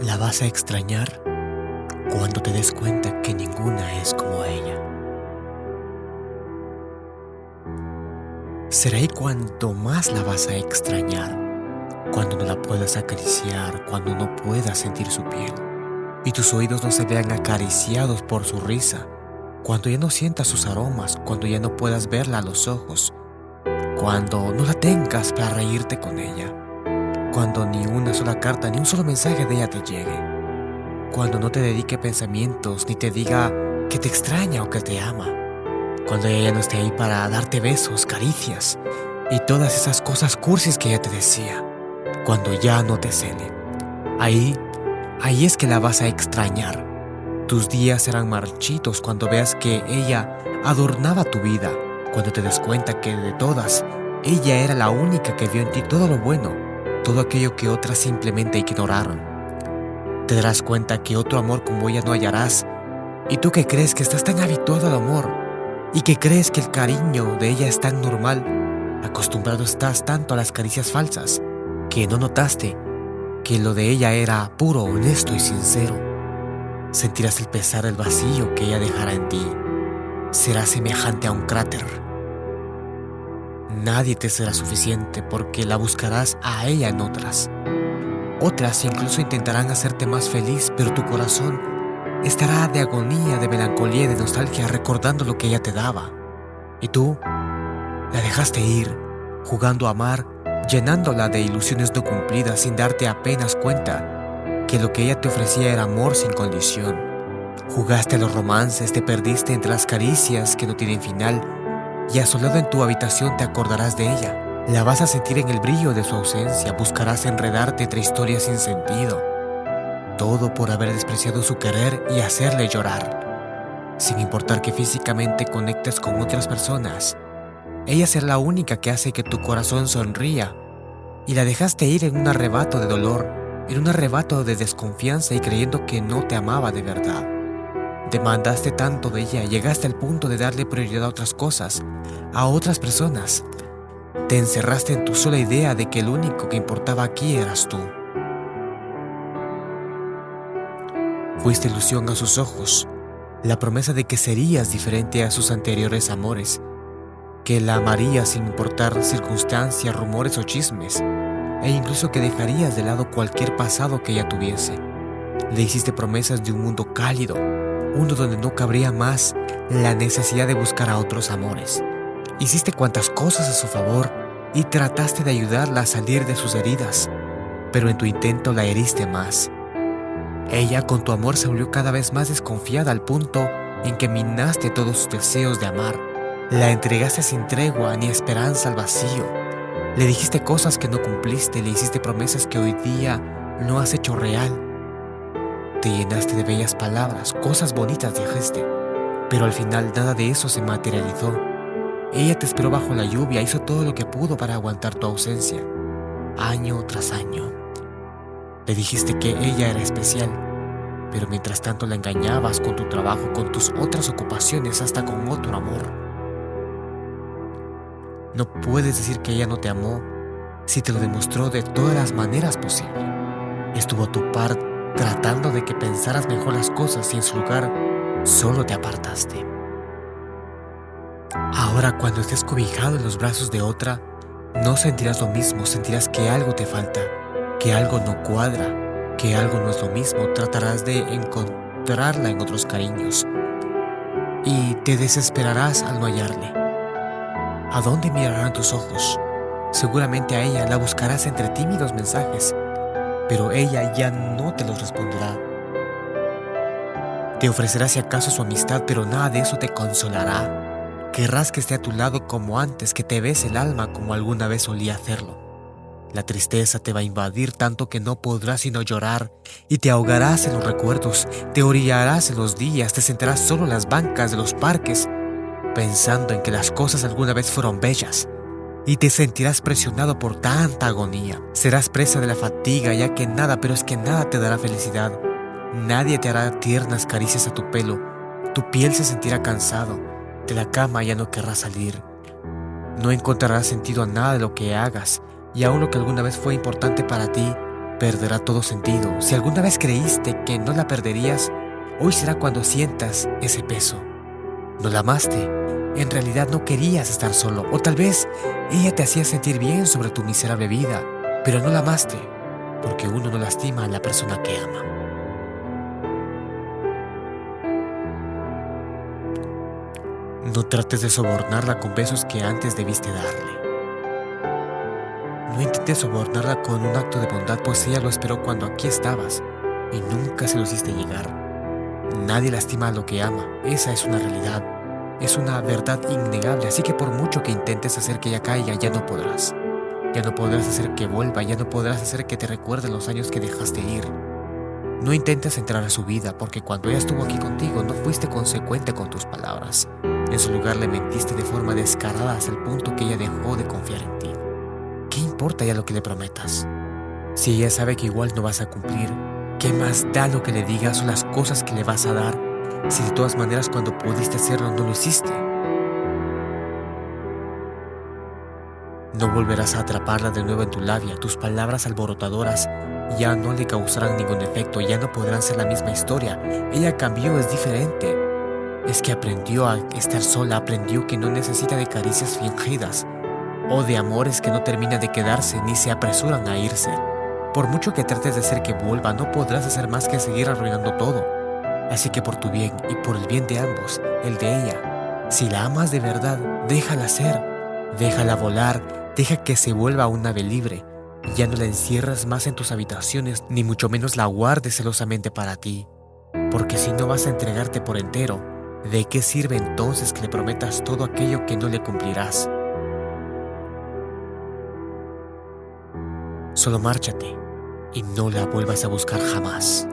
La vas a extrañar cuando te des cuenta que ninguna es como ella. Será ahí cuanto más la vas a extrañar, cuando no la puedas acariciar, cuando no puedas sentir su piel, y tus oídos no se vean acariciados por su risa, cuando ya no sientas sus aromas, cuando ya no puedas verla a los ojos, cuando no la tengas para reírte con ella, cuando ni una sola carta ni un solo mensaje de ella te llegue. Cuando no te dedique pensamientos ni te diga que te extraña o que te ama. Cuando ella no esté ahí para darte besos, caricias y todas esas cosas cursis que ella te decía. Cuando ya no te cele. Ahí, ahí es que la vas a extrañar. Tus días serán marchitos cuando veas que ella adornaba tu vida. Cuando te des cuenta que de todas, ella era la única que vio en ti todo lo bueno todo aquello que otras simplemente ignoraron. Te darás cuenta que otro amor como ella no hallarás, y tú que crees que estás tan habituado al amor, y que crees que el cariño de ella es tan normal, acostumbrado estás tanto a las caricias falsas, que no notaste que lo de ella era puro, honesto y sincero. Sentirás el pesar del vacío que ella dejará en ti. Será semejante a un cráter Nadie te será suficiente porque la buscarás a ella en otras. Otras incluso intentarán hacerte más feliz, pero tu corazón estará de agonía, de melancolía de nostalgia recordando lo que ella te daba. Y tú la dejaste ir, jugando a amar, llenándola de ilusiones no cumplidas sin darte apenas cuenta que lo que ella te ofrecía era amor sin condición. Jugaste a los romances, te perdiste entre las caricias que no tienen final y asolado en tu habitación te acordarás de ella. La vas a sentir en el brillo de su ausencia, buscarás enredarte entre historias sin sentido. Todo por haber despreciado su querer y hacerle llorar. Sin importar que físicamente conectes con otras personas, ella será la única que hace que tu corazón sonría. Y la dejaste ir en un arrebato de dolor, en un arrebato de desconfianza y creyendo que no te amaba de verdad. Demandaste tanto de ella, llegaste al punto de darle prioridad a otras cosas, a otras personas. Te encerraste en tu sola idea de que el único que importaba aquí eras tú. Fuiste ilusión a sus ojos, la promesa de que serías diferente a sus anteriores amores, que la amarías sin importar circunstancias, rumores o chismes, e incluso que dejarías de lado cualquier pasado que ella tuviese. Le hiciste promesas de un mundo cálido, uno donde no cabría más la necesidad de buscar a otros amores. Hiciste cuantas cosas a su favor y trataste de ayudarla a salir de sus heridas, pero en tu intento la heriste más. Ella con tu amor se volvió cada vez más desconfiada al punto en que minaste todos sus deseos de amar. La entregaste sin tregua ni esperanza al vacío. Le dijiste cosas que no cumpliste, le hiciste promesas que hoy día no has hecho real te llenaste de bellas palabras, cosas bonitas dijiste, pero al final nada de eso se materializó. Ella te esperó bajo la lluvia, hizo todo lo que pudo para aguantar tu ausencia, año tras año. Le dijiste que ella era especial, pero mientras tanto la engañabas con tu trabajo, con tus otras ocupaciones, hasta con otro amor. No puedes decir que ella no te amó si te lo demostró de todas las maneras posibles. Estuvo a tu parte tratando de que pensaras mejor las cosas y en su lugar solo te apartaste. Ahora cuando estés cobijado en los brazos de otra, no sentirás lo mismo, sentirás que algo te falta, que algo no cuadra, que algo no es lo mismo, tratarás de encontrarla en otros cariños y te desesperarás al no hallarle. ¿A dónde mirarán tus ojos? Seguramente a ella la buscarás entre tímidos mensajes, pero ella ya no te los responderá. Te ofrecerá si acaso su amistad, pero nada de eso te consolará. Querrás que esté a tu lado como antes, que te bese el alma como alguna vez solía hacerlo. La tristeza te va a invadir tanto que no podrás sino llorar y te ahogarás en los recuerdos, te orillarás en los días, te sentarás solo en las bancas de los parques, pensando en que las cosas alguna vez fueron bellas, y te sentirás presionado por tanta agonía. Serás presa de la fatiga ya que nada, pero es que nada te dará felicidad. Nadie te hará tiernas caricias a tu pelo. Tu piel se sentirá cansado. De la cama ya no querrás salir. No encontrarás sentido a nada de lo que hagas y aún lo que alguna vez fue importante para ti perderá todo sentido. Si alguna vez creíste que no la perderías, hoy será cuando sientas ese peso. No la amaste, en realidad no querías estar solo, o tal vez ella te hacía sentir bien sobre tu miserable vida, pero no la amaste, porque uno no lastima a la persona que ama. No trates de sobornarla con besos que antes debiste darle. No intentes sobornarla con un acto de bondad, pues ella lo esperó cuando aquí estabas y nunca se lo hiciste llegar. Nadie lastima a lo que ama, esa es una realidad, es una verdad innegable, así que por mucho que intentes hacer que ella caiga, ya no podrás. Ya no podrás hacer que vuelva, ya no podrás hacer que te recuerde los años que dejaste ir. No intentes entrar a su vida, porque cuando ella estuvo aquí contigo no fuiste consecuente con tus palabras. En su lugar le mentiste de forma descarada hasta el punto que ella dejó de confiar en ti. ¿Qué importa ya lo que le prometas? Si ella sabe que igual no vas a cumplir, ¿qué más da lo que le digas o las cosas que le vas a dar si de todas maneras cuando pudiste hacerlo no lo hiciste? No volverás a atraparla de nuevo en tu labia, tus palabras alborotadoras ya no le causarán ningún efecto, ya no podrán ser la misma historia. Ella cambió, es diferente. Es que aprendió a estar sola, aprendió que no necesita de caricias fingidas o de amores que no terminan de quedarse ni se apresuran a irse. Por mucho que trates de hacer que vuelva, no podrás hacer más que seguir arruinando todo. Así que por tu bien y por el bien de ambos, el de ella, si la amas de verdad, déjala ser, déjala volar, deja que se vuelva un ave libre. Ya no la encierras más en tus habitaciones, ni mucho menos la guardes celosamente para ti. Porque si no vas a entregarte por entero, ¿de qué sirve entonces que le prometas todo aquello que no le cumplirás? Solo márchate y no la vuelvas a buscar jamás.